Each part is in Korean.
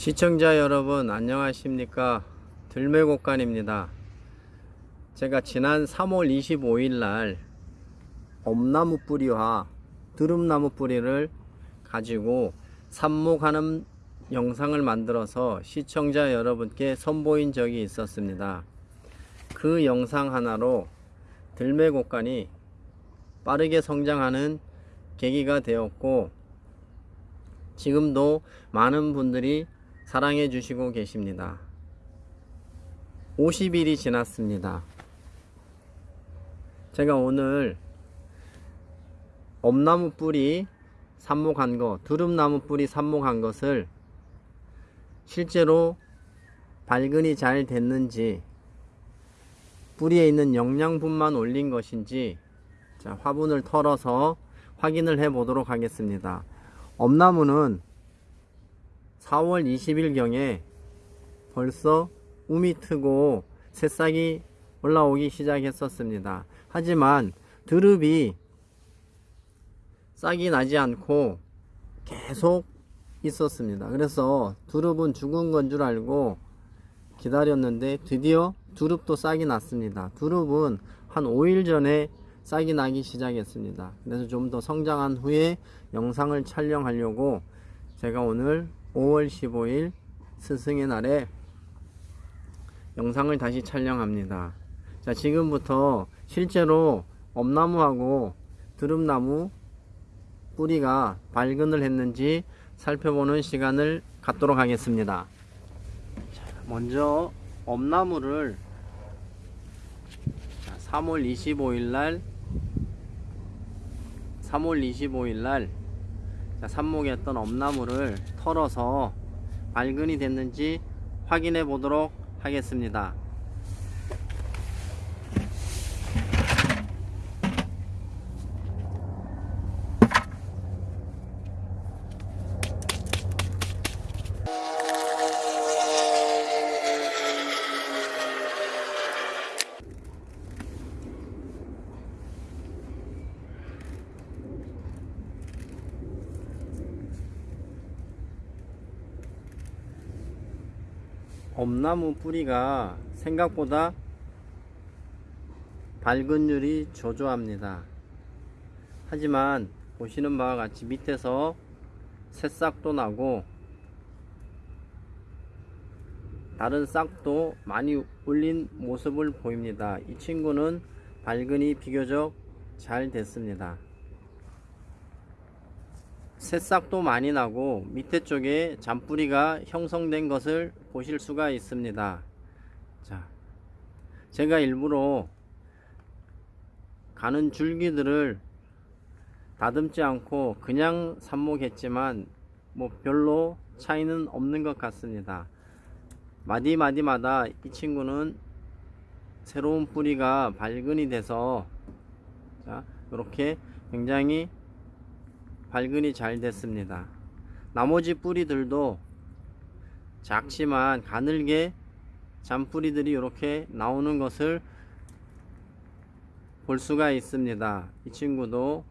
시청자 여러분 안녕하십니까? 들매곡간입니다. 제가 지난 3월 25일 날 엄나무 뿌리와 드름나무 뿌리를 가지고 삽목하는 영상을 만들어서 시청자 여러분께 선보인 적이 있었습니다. 그 영상 하나로 들매곡간이 빠르게 성장하는 계기가 되었고 지금도 많은 분들이 사랑해 주시고 계십니다. 50일이 지났습니다. 제가 오늘 엄나무 뿌리 삽목한 것, 두릅나무 뿌리 삽목한 것을 실제로 발근이 잘 됐는지 뿌리에 있는 영양분만 올린 것인지 자, 화분을 털어서 확인을 해 보도록 하겠습니다. 엄나무는 4월 20일경에 벌써 um이 트고 새싹이 올라오기 시작했었습니다. 하지만 드릅이 싹이 나지 않고 계속 있었습니다. 그래서 두릅은 죽은 건 줄 알고 기다렸는데 드디어 두릅도 싹이 났습니다. 두릅은 한 5일 전에 싹이 나기 시작했습니다. 그래서 좀 더 성장한 후에 영상을 촬영하려고 제가 오늘 5월 15일 스승의 날에 영상을 다시 촬영합니다. 자, 지금부터 실제로 엄나무하고 드름나무 뿌리가 발근을 했는지 살펴보는 시간을 갖도록 하겠습니다. 자, 먼저 엄나무를 3월 25일 날 3월 25일 날 삽목했던 엄나무를 털어서 발근이 됐는지 확인해 보도록 하겠습니다. 엄나무 뿌리가 생각보다 발근율이 저조합니다. 하지만 보시는 바와 같이 밑에서 새싹도 나고 다른 싹도 많이 올린 모습을 보입니다. 이 친구는 발근이 비교적 잘 됐습니다. 새싹도 많이 나고 밑에 쪽에 잔뿌리가 형성된 것을 보실 수가 있습니다. 자, 제가 일부러 가는 줄기들을 다듬지 않고 그냥 삽목했지만 뭐 별로 차이는 없는 것 같습니다. 마디마디마다 이 친구는 새로운 뿌리가 발근이 돼서 자, 이렇게 굉장히 발근이 잘 됐습니다. 나머지 뿌리들도 작지만 가늘게 잔뿌리들이 이렇게 나오는 것을 볼 수가 있습니다. 이 친구도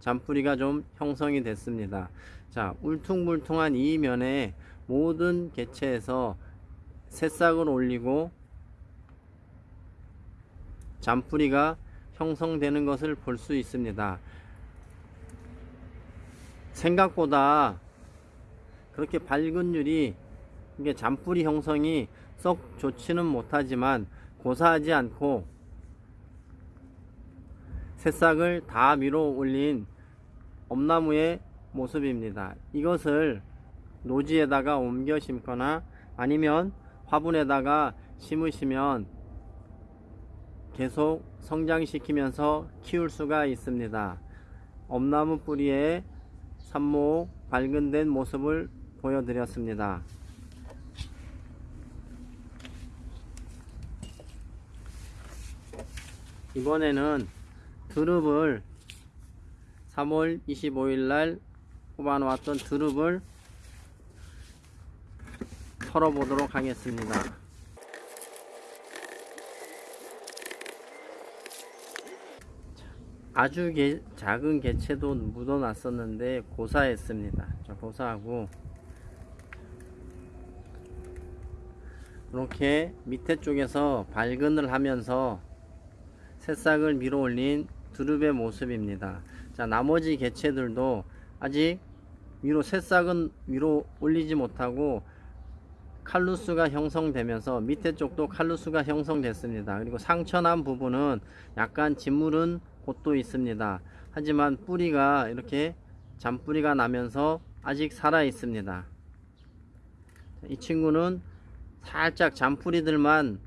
잔뿌리가 좀 형성이 됐습니다. 자, 울퉁불퉁한 이 면에 모든 개체에서 새싹을 올리고 잔뿌리가 형성되는 것을 볼 수 있습니다. 생각보다 그렇게 발근율이 이게 잔뿌리 형성이 썩 좋지는 못하지만 고사하지 않고 새싹을 다 밀어 올린 엄나무의 모습입니다. 이것을 노지에다가 옮겨 심거나 아니면 화분에다가 심으시면 계속 성장시키면서 키울 수가 있습니다. 엄나무 뿌리에 삽목 발근된 모습을 보여드렸습니다. 이번에는 드릅을 3월 25일 날 뽑아놓았던 드릅을 털어보도록 하겠습니다. 아주 개, 작은 개체도 묻어놨었는데 고사했습니다. 자, 고사하고 이렇게 밑에 쪽에서 발근을 하면서 새싹을 밀어 올린 두릅의 모습입니다. 자, 나머지 개체들도 아직 위로 새싹은 위로 올리지 못하고 칼루스가 형성되면서 밑에 쪽도 칼루스가 형성됐습니다. 그리고 상처난 부분은 약간 짓무른 곳도 있습니다. 하지만 뿌리가 이렇게 잔뿌리가 나면서 아직 살아 있습니다. 이 친구는 살짝 잔뿌리들만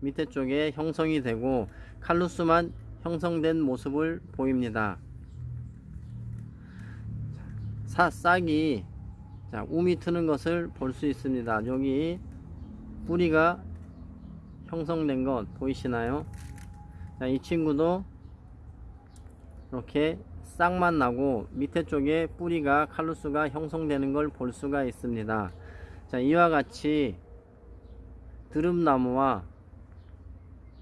밑에 쪽에 형성이 되고 칼루스만 형성된 모습을 보입니다. 사, 싹이 자, 움이 트는 것을 볼 수 있습니다. 여기 뿌리가 형성된 것 보이시나요? 자, 이 친구도 이렇게 싹만 나고 밑에 쪽에 뿌리가 칼루스가 형성되는 걸 볼 수가 있습니다. 자, 이와 같이 드름나무와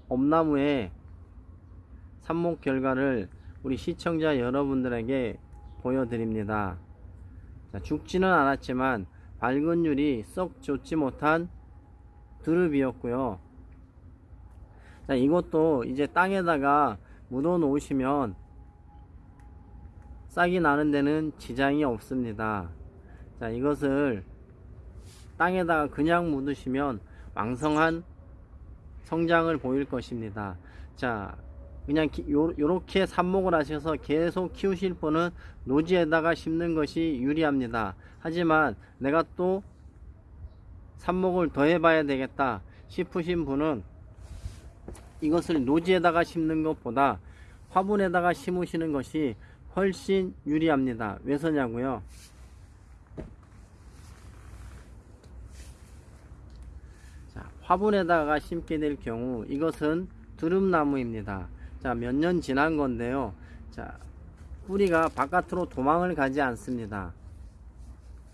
엄나무의 삽목 결과를 우리 시청자 여러분들에게 보여드립니다. 자, 죽지는 않았지만 발근율이 썩 좋지 못한 드릅이었고요. 자, 이것도 이제 땅에다가 묻어 놓으시면 싹이 나는 데는 지장이 없습니다. 자, 이것을 땅에다가 그냥 묻으시면 왕성한 성장을 보일 것입니다. 자, 그냥 기, 요, 요렇게 삽목을 하셔서 계속 키우실 분은 노지에다가 심는 것이 유리합니다. 하지만 내가 또 삽목을 더 해 봐야 되겠다 싶으신 분은 이것을 노지에다가 심는 것보다 화분에다가 심으시는 것이 훨씬 유리합니다. 왜 서냐고요? 자, 화분에다가 심게 될 경우 이것은 드름나무입니다. 자, 몇 년 지난 건데요. 자, 뿌리가 바깥으로 도망을 가지 않습니다.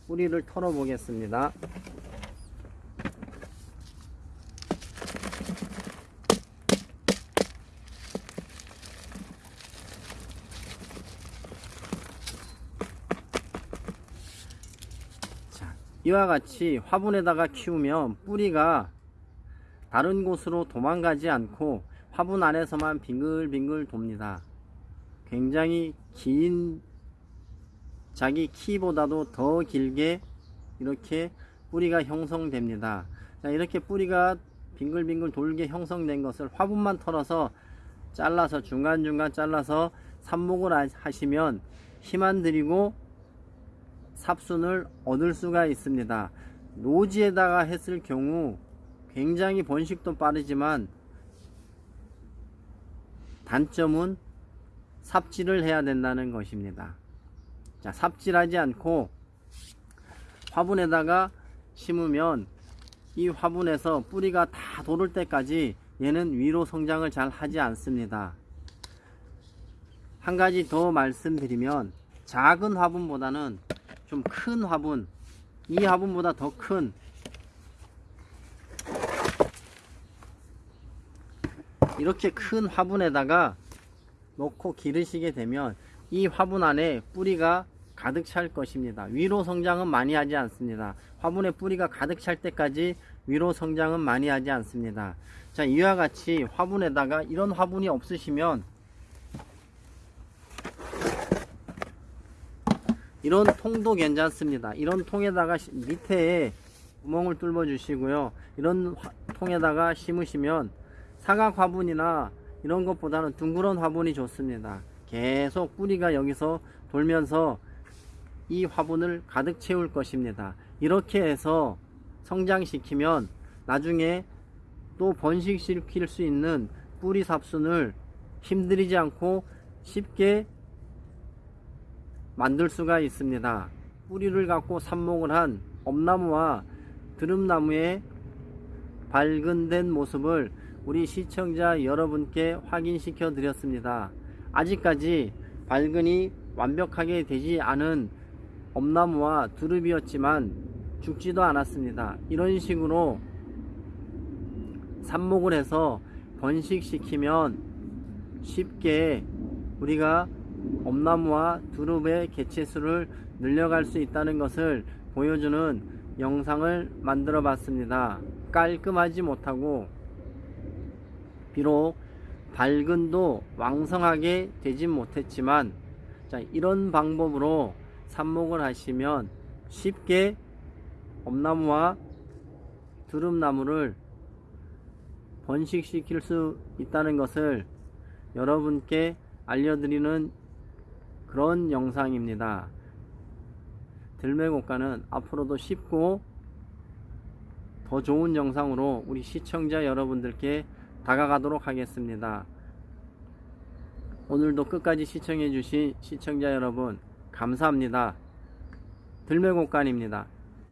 뿌리를 털어 보겠습니다. 이와 같이 화분에다가 키우면 뿌리가 다른 곳으로 도망가지 않고 화분 안에서만 빙글빙글 돕니다. 굉장히 긴 자기 키보다도 더 길게 이렇게 뿌리가 형성됩니다. 자, 이렇게 뿌리가 빙글빙글 돌게 형성된 것을 화분만 털어서 잘라서 중간중간 잘라서 삽목을 하시면 힘 안 들이고 삽순을 얻을 수가 있습니다. 노지에다가 했을 경우 굉장히 번식도 빠르지만 단점은 삽질을 해야 된다는 것입니다. 자, 삽질하지 않고 화분에다가 심으면 이 화분에서 뿌리가 다 도를 때까지 얘는 위로 성장을 잘 하지 않습니다. 한 가지 더 말씀드리면 작은 화분보다는 좀 큰 화분, 이 화분보다 더 큰 이렇게 큰 화분에다가 놓고 기르시게 되면 이 화분 안에 뿌리가 가득 찰 것입니다. 위로 성장은 많이 하지 않습니다. 화분에 뿌리가 가득 찰 때까지 위로 성장은 많이 하지 않습니다. 자, 이와 같이 화분에다가 이런 화분이 없으시면 이런 통도 괜찮습니다. 이런 통에다가 밑에 구멍을 뚫어 주시고요. 이런 통에다가 심으시면 사각 화분이나 이런 것보다는 둥그런 화분이 좋습니다. 계속 뿌리가 여기서 돌면서 이 화분을 가득 채울 것입니다. 이렇게 해서 성장시키면 나중에 또 번식시킬 수 있는 뿌리 삽순을 힘들이지 않고 쉽게 만들 수가 있습니다. 뿌리를 갖고 삽목을 한 엄나무와 드름나무의 발근된 모습을 우리 시청자 여러분께 확인시켜 드렸습니다. 아직까지 발근이 완벽하게 되지 않은 엄나무와 두릅이었지만 죽지도 않았습니다. 이런 식으로 삽목을 해서 번식시키면 쉽게 우리가 엄나무와 두릅의 개체수를 늘려갈 수 있다는 것을 보여주는 영상을 만들어 봤습니다. 깔끔하지 못하고 비록 발근도 왕성하게 되진 못했지만 자 이런 방법으로 삽목을 하시면 쉽게 엄나무와 두릅나무를 번식시킬 수 있다는 것을 여러분께 알려드리는 그런 영상입니다. 들매곡가는 앞으로도 쉽고 더 좋은 영상으로 우리 시청자 여러분들께 다가가도록 하겠습니다. 오늘도 끝까지 시청해주신 시청자 여러분 감사합니다. 들매곡간입니다.